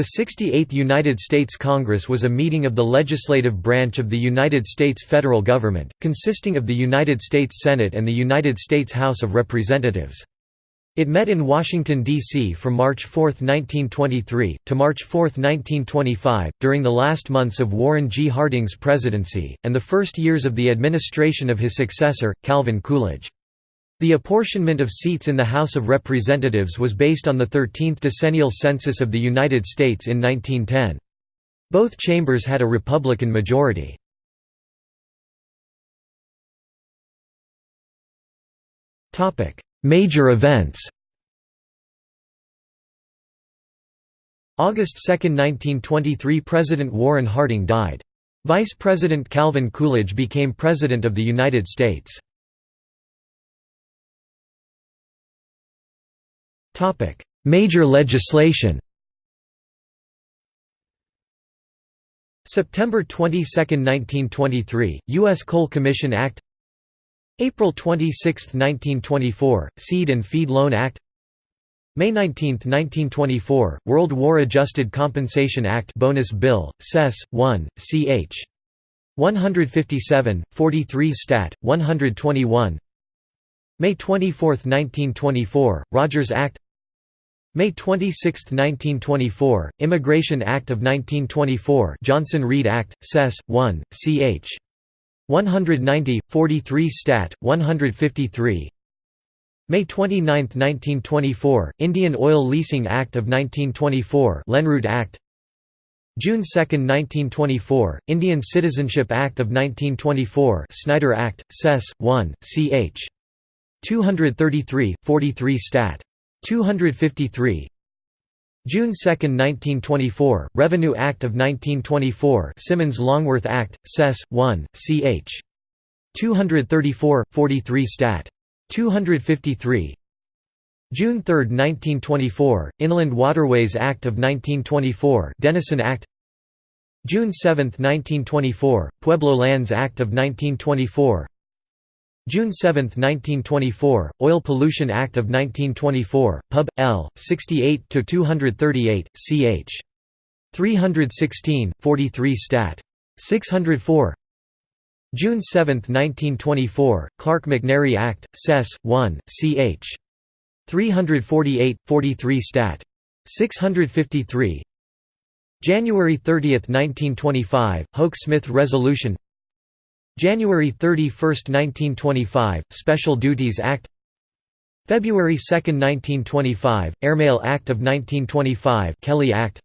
The 68th United States Congress was a meeting of the legislative branch of the United States federal government, consisting of the United States Senate and the United States House of Representatives. It met in Washington, D.C. from March 4, 1923, to March 4, 1925, during the last months of Warren G. Harding's presidency, and the first years of the administration of his successor, Calvin Coolidge. The apportionment of seats in the House of Representatives was based on the 13th decennial census of the United States in 1910. Both chambers had a Republican majority. Major events August 2, 1923 – President Warren Harding died. Vice President Calvin Coolidge became President of the United States. Major legislation September 22, 1923 – U.S. Coal Commission Act April 26, 1924 – Seed and Feed Loan Act May 19, 1924 – World War Adjusted Compensation Act Bonus Bill, Sess. 1, ch. 157, 43 Stat. 121 May 24, 1924 – Rogers Act May 26, 1924 – Immigration Act of 1924 Johnson-Reed Act, Sess. 1, ch. 190, 43 Stat. 153 May 29, 1924 – Indian Oil Leasing Act of 1924 Lenroot Act June 2, 1924 – Indian Citizenship Act of 1924 Snyder Act, Sess. 1, ch. 233, 43 Stat. 253 June 2, 1924, Revenue Act of 1924 Simmons-Longworth Act, Sess. 1, ch. 234, 43 Stat. 253 June 3, 1924, Inland Waterways Act of 1924 Denison Act June 7, 1924, Pueblo Lands Act of 1924 June 7, 1924, Oil Pollution Act of 1924, Pub. L. 68–238, ch. 316, 43 Stat. 604 June 7, 1924, Clarke-McNary Act, Sess. 1, ch. 348, 43 Stat. 653 January 30, 1925, Hoke-Smith Resolution January 31, 1925, Special Duties Act. February 2, 1925, Airmail Act of 1925 Kelly Act.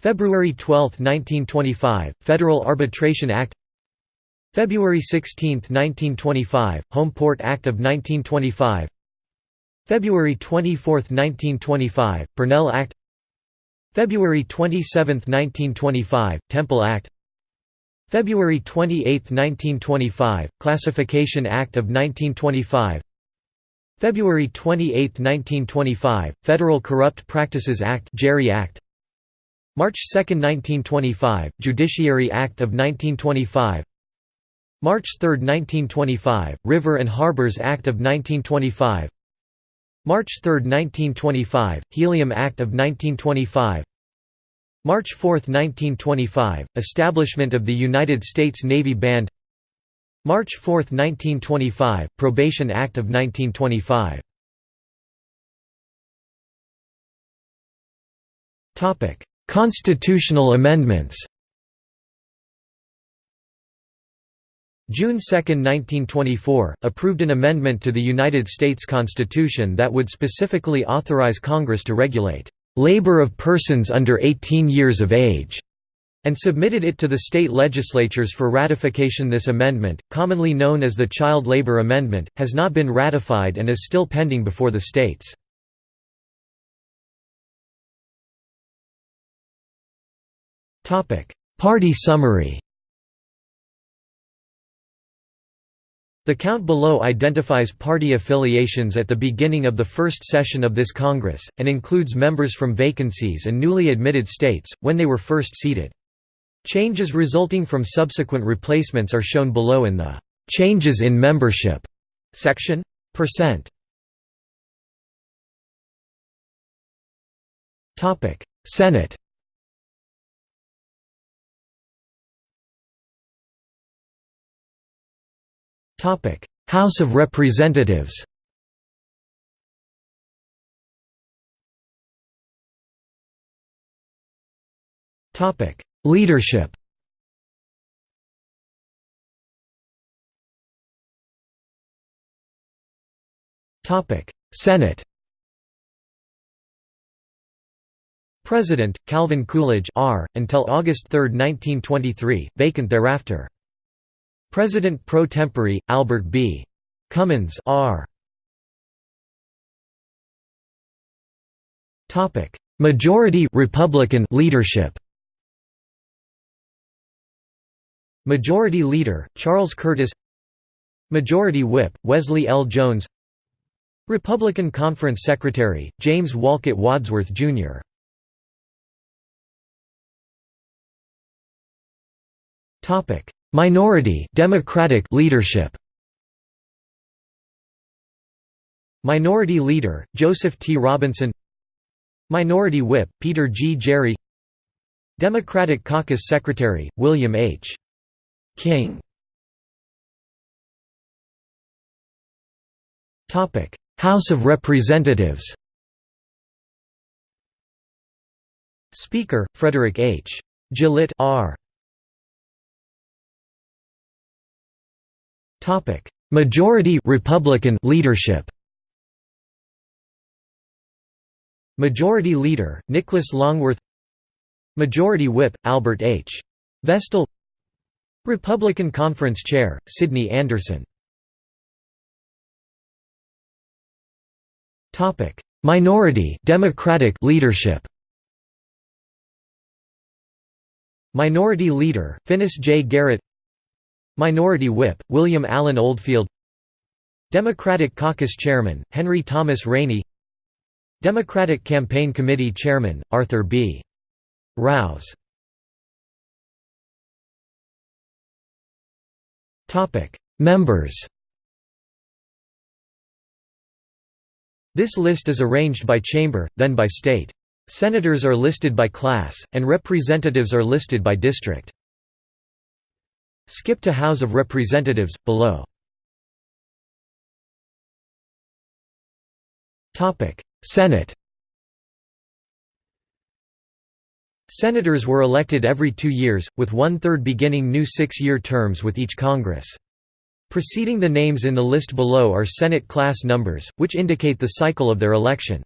February 12, 1925, Federal Arbitration Act. February 16, 1925, Home Port Act of 1925 February 24, 1925, Purnell Act. February 27, 1925, Temple Act February 28, 1925, Classification Act of 1925 February 28, 1925, Federal Corrupt Practices Act Gerry Act. March 2, 1925, Judiciary Act of 1925 March 3, 1925, River and Harbors Act of 1925 March 3, 1925, Helium Act of 1925 March 4, 1925 – Establishment of the United States Navy Band. March 4, 1925 – Probation Act of 1925 Constitutional amendments. June 2, 1924, approved an amendment to the United States Constitution that would specifically authorize Congress to regulate labor of persons under 18 years of age, and submitted it to the state legislatures for ratification. This amendment, commonly known as the Child Labor Amendment, has not been ratified and is still pending before the states. Party summary The count below identifies party affiliations at the beginning of the first session of this Congress, and includes members from vacancies and newly admitted states, when they were first seated. Changes resulting from subsequent replacements are shown below in the "'Changes in Membership' section. Percent. Senate House of Representatives Leadership Senate President, Calvin Coolidge R., until August 3, 1923, vacant thereafter. President pro tempore, Albert B. Cummins R. Majority Republican leadership Majority Leader, Charles Curtis Majority Whip, Wesley L. Jones Republican Conference Secretary, James Wolcott Wadsworth, Jr. Minority Democratic leadership Minority Leader, Joseph T. Robinson Minority Whip, Peter G. Gerry Democratic Caucus Secretary, William H. King House of Representatives Speaker, Frederick H. Gillett R. Majority Republican leadership. Majority Leader, Nicholas Longworth. Majority Whip, Albert H. Vestal. Republican Conference Chair, Sidney Anderson. Topic: Minority Democratic leadership. Minority Leader, Finis J. Garrett Minority Whip, William Allen Oldfield Democratic Caucus Chairman, Henry Thomas Rainey Democratic Campaign Committee Chairman, Arthur B. Rouse Members This list is arranged by chamber, then by state. Senators are listed by class, and representatives are listed by district. Skip to House of Representatives, below. Senate Senators were elected every two years, with one-third beginning new six-year terms with each Congress. Preceding the names in the list below are Senate class numbers, which indicate the cycle of their election.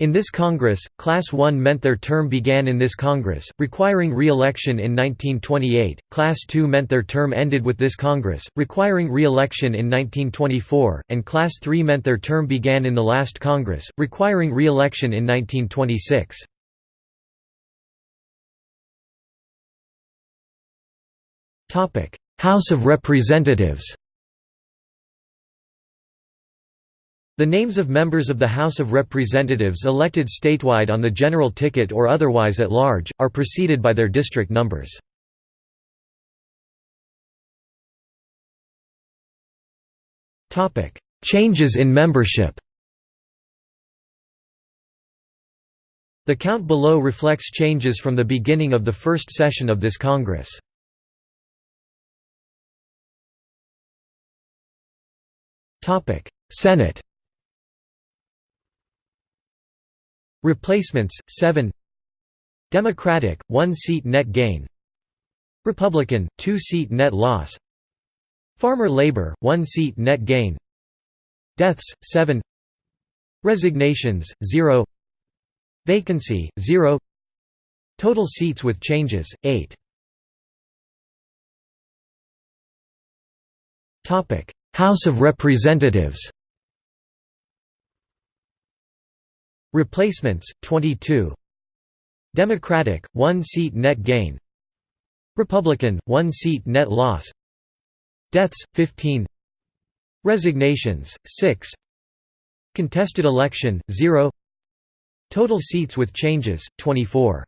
In this Congress, Class 1 meant their term began in this Congress, requiring re-election in 1928, Class 2 meant their term ended with this Congress, requiring re-election in 1924, and Class 3 meant their term began in the last Congress, requiring re-election in 1926. House of Representatives The names of members of the House of Representatives elected statewide on the general ticket or otherwise at large, are preceded by their district numbers. Changes in membership The count below reflects changes from the beginning of the first session of this Congress. Senate Replacements 7 Democratic 1 seat net gain. Republican 2 seat net loss. Farmer Labor 1 seat net gain. Deaths 7 Resignations 0 Vacancy 0 Total seats with changes 8 Topic. House of Representatives Replacements, 22 Democratic, 1 seat net gain. Republican, 1 seat net loss. Deaths, 15 Resignations, 6 Contested election, 0 Total seats with changes, 24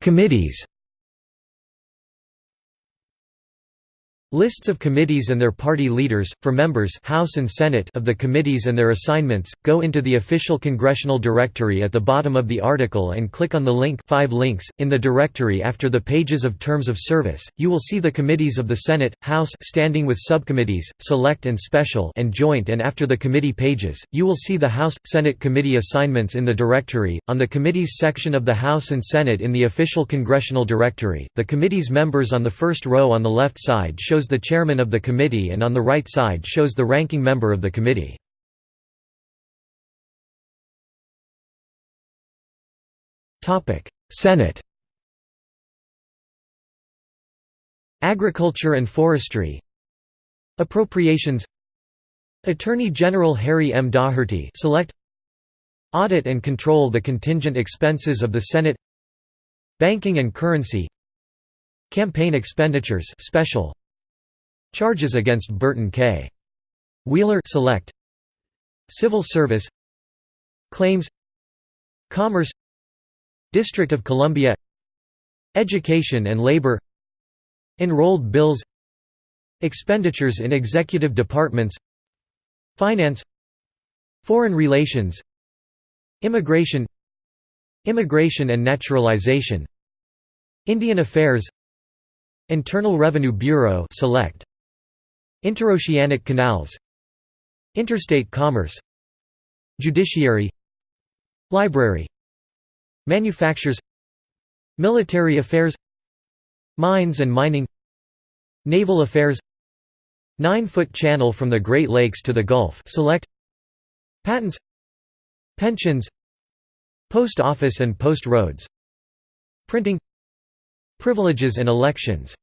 Committees Lists of committees and their party leaders, for members House and Senate of the committees and their assignments, go into the official congressional directory at the bottom of the article and click on the link 5 links. .In the directory after the pages of terms of service, you will see the committees of the Senate, House standing with subcommittees, select and special and joint and after the committee pages, you will see the House, Senate committee assignments in the directory. On the committees section of the House and Senate in the official congressional directory, the committee's members on the first row on the left side show shows the chairman of the committee and on the right side shows the ranking member of the committee. Senate. Agriculture and Forestry. Appropriations. Attorney General Harry M. Daugherty select. Audit and control the contingent expenses of the Senate. Banking and currency. Campaign expenditures special Charges against Burton K. Wheeler select. Civil Service. Claims. Commerce. District of Columbia. Education and Labor. Enrolled bills. Expenditures in executive departments. Finance. Foreign relations. Immigration. Immigration and naturalization. Indian Affairs. Internal Revenue Bureau select Interoceanic canals Interstate commerce Judiciary Library Manufactures Military affairs Mines and mining Naval affairs Nine-foot channel from the Great Lakes to the Gulf select Patents Pensions Post office and post roads Printing Privileges and elections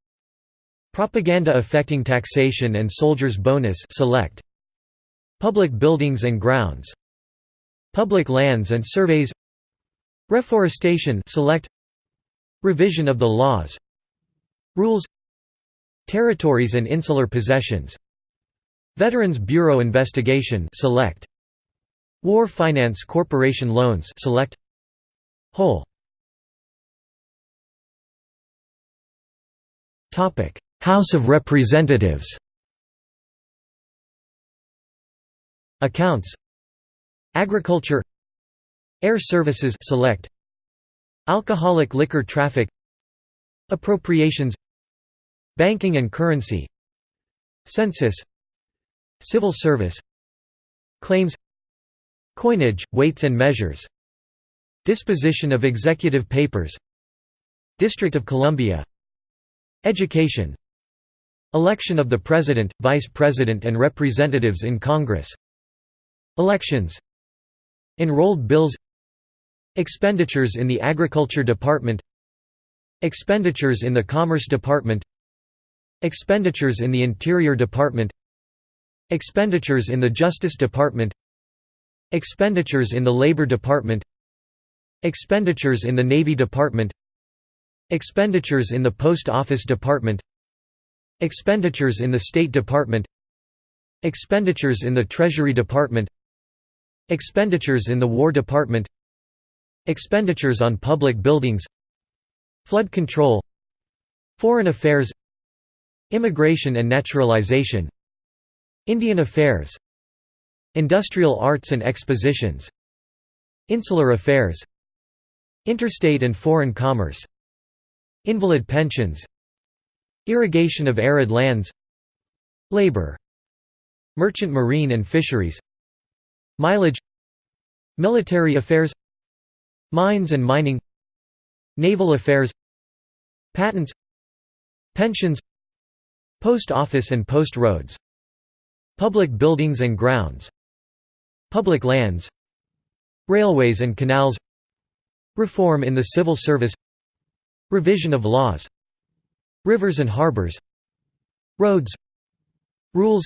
Propaganda affecting taxation and soldiers' bonus select Public buildings and grounds Public lands and surveys Reforestation select Revision of the laws Rules Territories and insular possessions Veterans Bureau investigation select War Finance Corporation loans select Whole. Topic House of Representatives. Accounts. Agriculture. Air Services select. Alcoholic liquor traffic. Appropriations. Banking and currency. Census. Civil service. Claims. Coinage, weights and measures. Disposition of executive papers. District of Columbia. Education Election of the President, Vice President and Representatives in Congress. Elections. Enrolled bills. Expenditures in the Agriculture Department. Expenditures in the Commerce Department. Expenditures in the Interior Department. Expenditures in the Justice Department. Expenditures in the Labor Department. Expenditures in the Navy Department. Expenditures in the Post Office Department Expenditures in the State Department Expenditures in the Treasury Department Expenditures in the War Department Expenditures on public buildings Flood control Foreign affairs Immigration and naturalization Indian affairs Industrial arts and expositions Insular affairs Interstate and foreign commerce Invalid pensions Irrigation of arid lands. Labor. Merchant marine and fisheries. Mileage. Military affairs. Mines and mining. Naval affairs. Patents. Pensions. Post office and post roads. Public buildings and grounds. Public lands. Railways and canals. Reform in the civil service. Revision of laws Rivers and harbors Roads Rules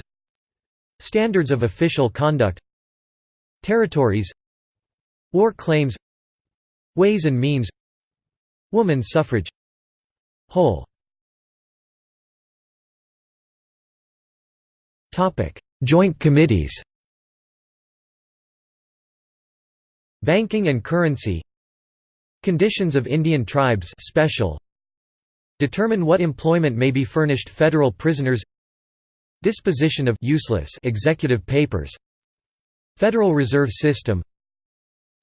Standards of official conduct Territories War claims Ways and means Woman suffrage Whole. Joint committees. Banking and currency. Conditions of Indian tribes special Determine what employment may be furnished federal prisoners. Disposition of useless executive papers. Federal Reserve System.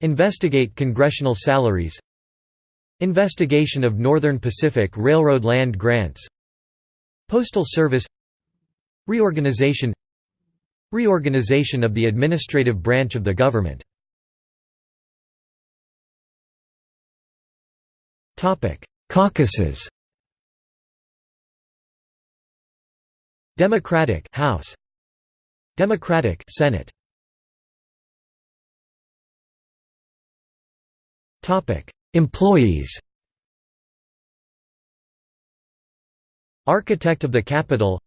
Investigate congressional salaries. Investigation of Northern Pacific Railroad land grants. Postal Service. Reorganization. Reorganization of the administrative branch of the government. Caucuses Democratic House. Democratic Senate. Topic. Employees. Architect of the Capitol.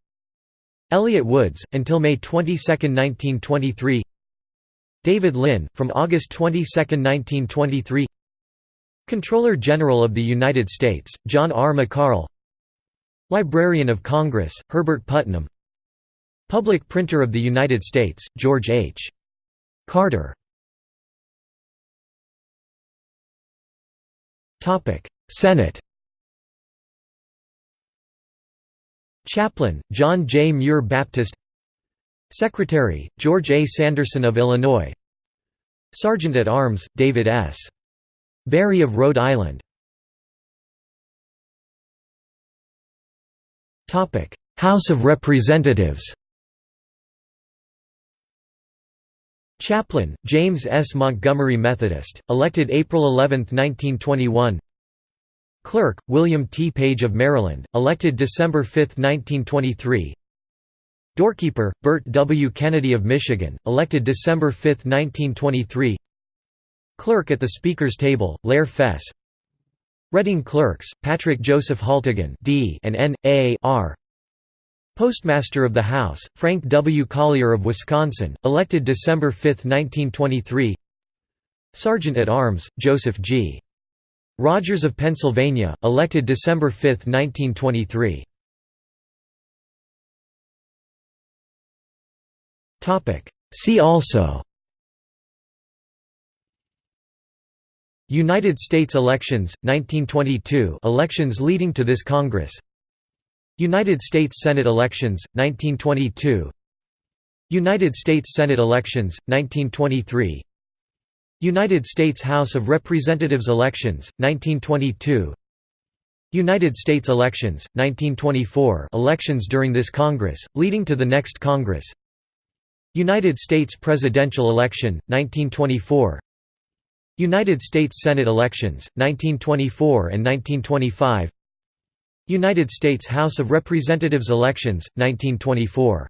Elliott Woods, until May 22, 1923 David Lynn, from August 22, 1923 Comptroller General of the United States, John R. McCarl Librarian of Congress, Herbert Putnam Public Printer of the United States, George H. Carter Senate Chaplain, John J. Muir Baptist Secretary, George A. Sanderson of Illinois Sergeant at Arms, David S. Barry of Rhode Island House of Representatives Chaplain, James S. Montgomery Methodist, elected April 11, 1921 Clerk, William T. Page of Maryland, elected December 5, 1923 Doorkeeper, Bert W. Kennedy of Michigan, elected December 5, 1923 Clerk at the Speaker's table, Lehr Fess Reading Clerks, Patrick Joseph Haltigan D and N. A. R. Postmaster of the House, Frank W. Collier of Wisconsin, elected December 5, 1923 Sergeant at Arms, Joseph G. Rogers of Pennsylvania, elected December 5, 1923 See also United States elections, 1922 elections leading to this Congress. United States Senate elections, 1922 United States Senate elections, 1923 United States House of Representatives elections, 1922 United States elections, 1924 elections during this Congress, leading to the next Congress. United States presidential election, 1924 United States Senate elections, 1924 and 1925 United States House of Representatives elections, 1924